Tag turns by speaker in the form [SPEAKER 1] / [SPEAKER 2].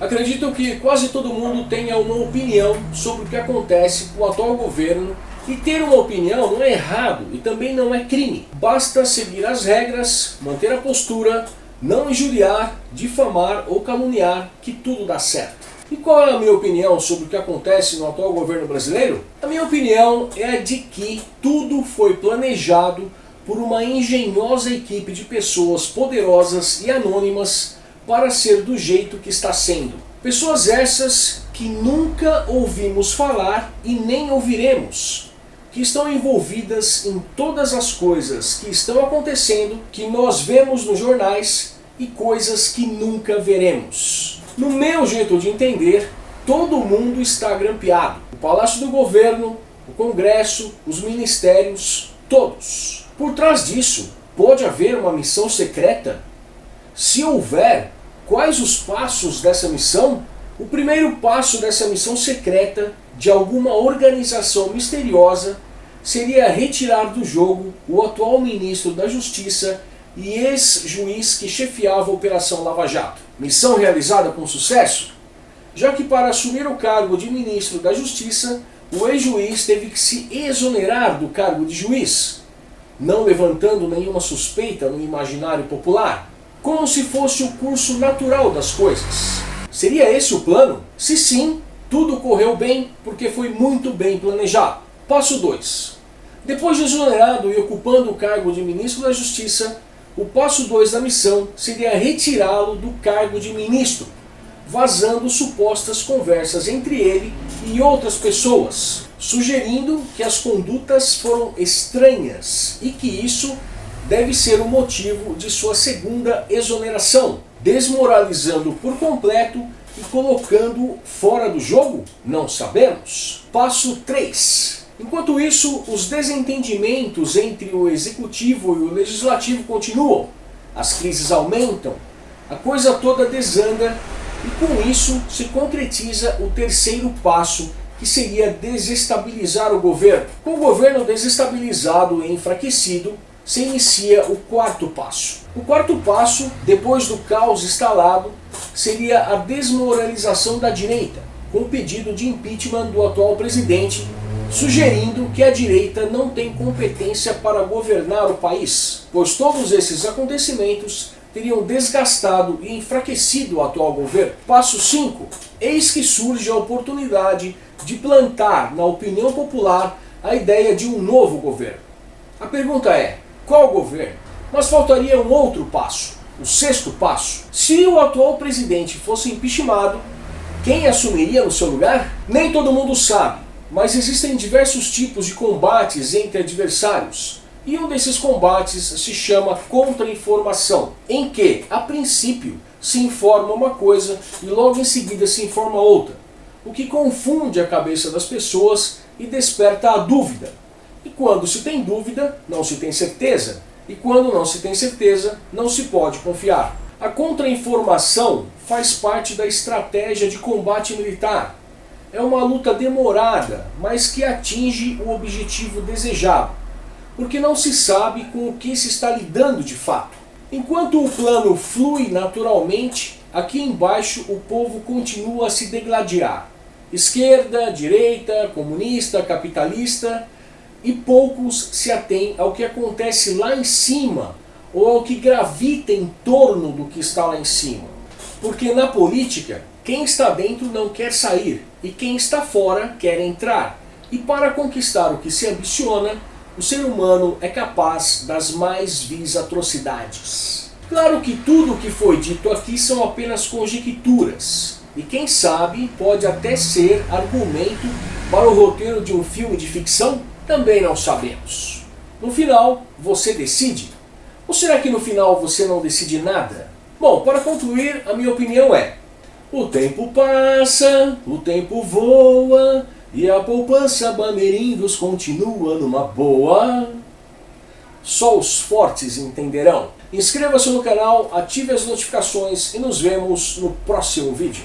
[SPEAKER 1] Acredito que quase todo mundo tenha uma opinião sobre o que acontece com o atual governo e ter uma opinião não é errado e também não é crime. Basta seguir as regras, manter a postura, não injuriar, difamar ou caluniar que tudo dá certo. E qual é a minha opinião sobre o que acontece no atual governo brasileiro? A minha opinião é a de que tudo foi planejado por uma engenhosa equipe de pessoas poderosas e anônimas para ser do jeito que está sendo. Pessoas essas que nunca ouvimos falar e nem ouviremos, que estão envolvidas em todas as coisas que estão acontecendo, que nós vemos nos jornais e coisas que nunca veremos. No meu jeito de entender, todo mundo está grampeado. O Palácio do Governo, o Congresso, os ministérios, todos. Por trás disso, pode haver uma missão secreta? Se houver, Quais os passos dessa missão? O primeiro passo dessa missão secreta de alguma organização misteriosa seria retirar do jogo o atual ministro da Justiça e ex-juiz que chefiava a Operação Lava Jato. Missão realizada com sucesso? Já que para assumir o cargo de ministro da Justiça, o ex-juiz teve que se exonerar do cargo de juiz, não levantando nenhuma suspeita no imaginário popular como se fosse o curso natural das coisas. Seria esse o plano? Se sim, tudo correu bem porque foi muito bem planejado. Passo 2. Depois de exonerado e ocupando o cargo de ministro da Justiça, o passo 2 da missão seria retirá-lo do cargo de ministro, vazando supostas conversas entre ele e outras pessoas, sugerindo que as condutas foram estranhas e que isso deve ser o motivo de sua segunda exoneração, desmoralizando por completo e colocando fora do jogo? Não sabemos. Passo 3. Enquanto isso, os desentendimentos entre o executivo e o legislativo continuam, as crises aumentam, a coisa toda desanda e com isso se concretiza o terceiro passo que seria desestabilizar o governo. Com o governo desestabilizado e enfraquecido, se inicia o quarto passo. O quarto passo, depois do caos instalado, seria a desmoralização da direita, com o pedido de impeachment do atual presidente, sugerindo que a direita não tem competência para governar o país, pois todos esses acontecimentos teriam desgastado e enfraquecido o atual governo. Passo 5. Eis que surge a oportunidade de plantar na opinião popular a ideia de um novo governo. A pergunta é, qual governo? Mas faltaria um outro passo, o sexto passo. Se o atual presidente fosse impeachmentado, quem assumiria no seu lugar? Nem todo mundo sabe, mas existem diversos tipos de combates entre adversários. E um desses combates se chama contra-informação, em que, a princípio, se informa uma coisa e logo em seguida se informa outra, o que confunde a cabeça das pessoas e desperta a dúvida. E quando se tem dúvida, não se tem certeza. E quando não se tem certeza, não se pode confiar. A contra-informação faz parte da estratégia de combate militar. É uma luta demorada, mas que atinge o objetivo desejado, porque não se sabe com o que se está lidando de fato. Enquanto o plano flui naturalmente, aqui embaixo o povo continua a se degladiar. Esquerda, direita, comunista, capitalista, e poucos se atêm ao que acontece lá em cima ou ao que gravita em torno do que está lá em cima. Porque na política, quem está dentro não quer sair e quem está fora quer entrar. E para conquistar o que se ambiciona, o ser humano é capaz das mais vis atrocidades. Claro que tudo o que foi dito aqui são apenas conjecturas, e quem sabe pode até ser argumento para o roteiro de um filme de ficção também não sabemos. No final, você decide? Ou será que no final você não decide nada? Bom, para concluir, a minha opinião é o tempo passa, o tempo voa, e a poupança Bamerindos continua numa boa. Só os fortes entenderão. Inscreva-se no canal, ative as notificações e nos vemos no próximo vídeo.